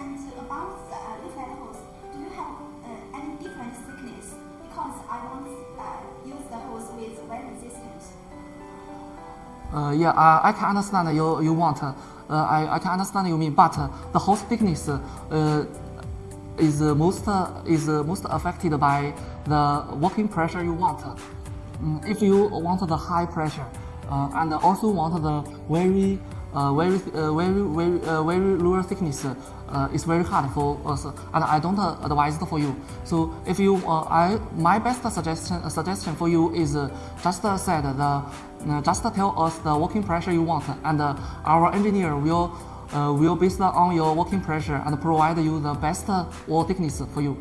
And about the uh, layflat hose, do you have uh, any different thickness? Because I want uh, use the hose with wear resistant. Uh, yeah, uh, I can understand you, you want. Uh, I, I can understand you mean, but uh, the hose thickness uh, is uh, most uh, is uh, most affected by the working pressure you want. Mm, if you want the high pressure uh, and also want the very uh, very uh, very very uh, very lower thickness, uh, it's very hard for us, and I don't uh, advise it for you. So if you, uh, I my best suggestion suggestion for you is just said the just tell us the working pressure you want, and our engineer will will based on your working pressure and provide you the best wall thickness for you.